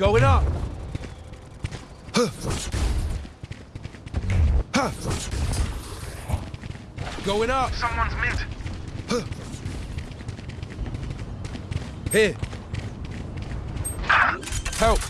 Going up. Going up. Someone's mid. Here. Help.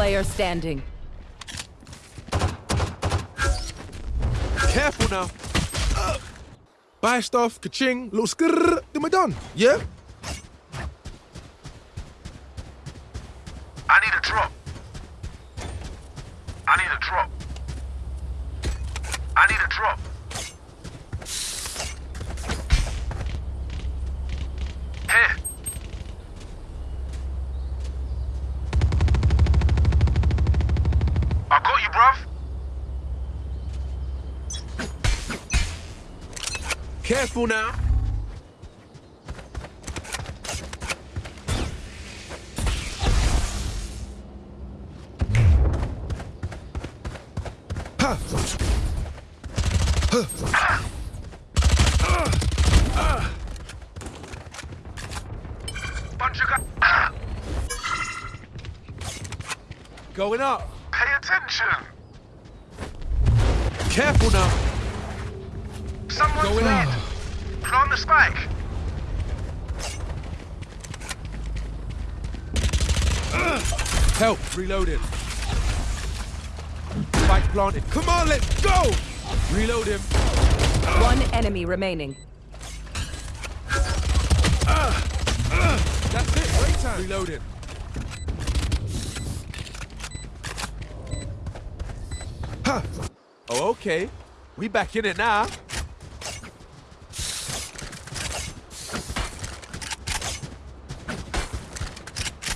Player standing. Careful now. Buy stuff, ka-ching, little skrrr, then we're done. Yeah? I need a drop. I need a drop. I need a drop. Here. I got you, bruv. Careful now. Bunch of guys. Going up. Pay attention. Careful now. Someone's Going mid. up. Plant the spike. Help. Reloading. Spike planted. Come on, let's go. Reload him. One enemy remaining. That's it. Great time. Reloading. Huh. Oh, okay. We back in it now.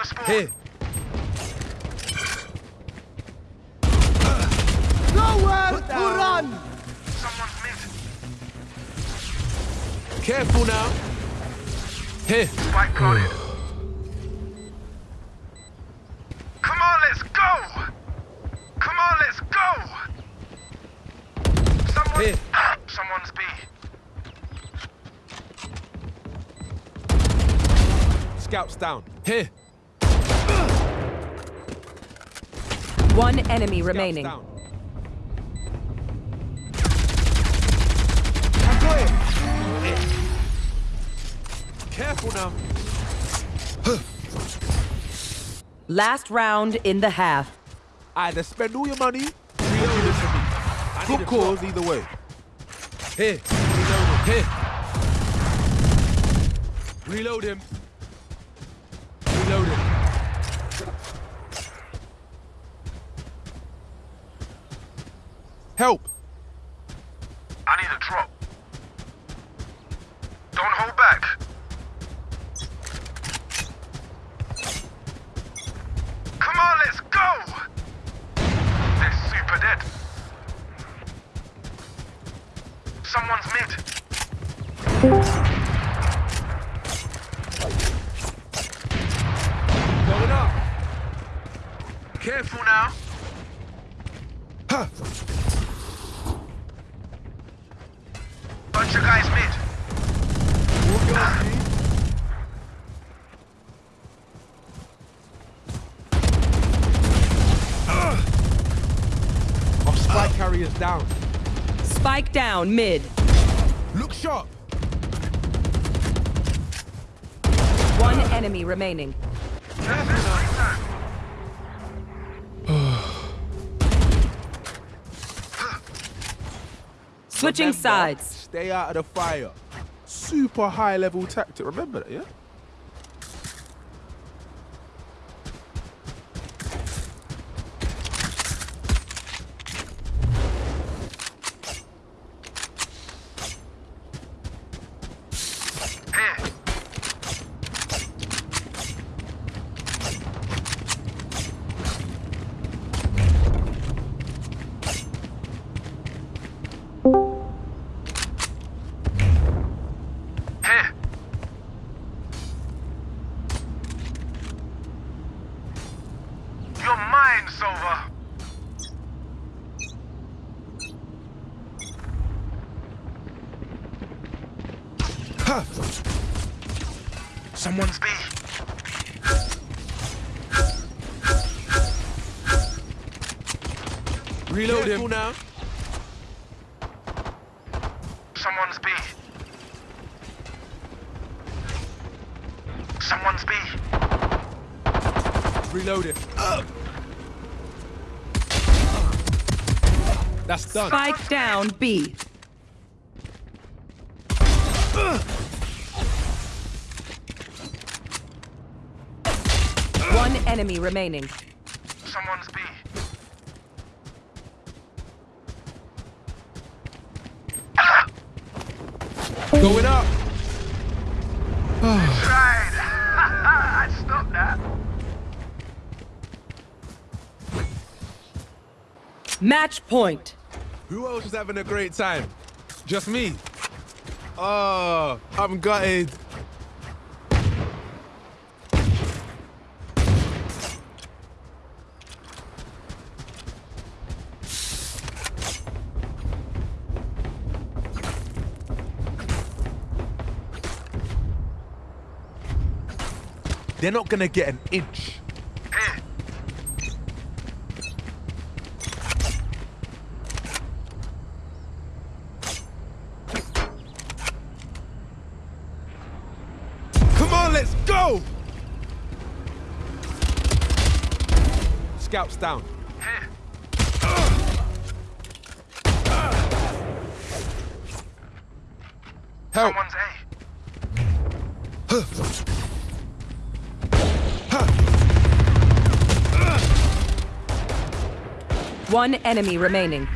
us spawn. Here. Nowhere to run! Someone's mid. Careful now. Here. Spike planted. Come on, let's go! Come on, let's go! Someone, Here. Someone's B. Scouts down. Here. One enemy Scouts remaining. down. Careful now. Last round in the half. Either spend all your money, or you give it to me. Good cause either way. Here. Reload him. Here. Reload him. Reload him. Help. Careful now. Bunch of guys mid. Walk your feet. down. Spike down mid. Look sharp. One enemy remaining. Switching Remember, sides. Stay out of the fire. Super high level tactic. Remember that, yeah? Mind's over. Someone's B. Reload him. now. Someone's B. Someone's B. Reload it. That's done. Spike down B. One enemy remaining. Someone's B. Going up. Tried. I'd stop that. Match point. Who else is having a great time? Just me. Oh, I'm gutted. They're not gonna get an inch. Let's go! Scouts down. Help! Someone's A. One enemy remaining.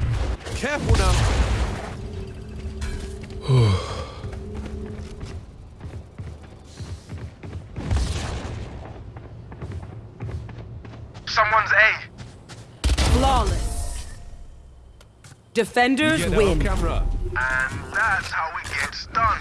Careful now. Someone's A. Flawless. Defenders win. camera. And that's how it gets done.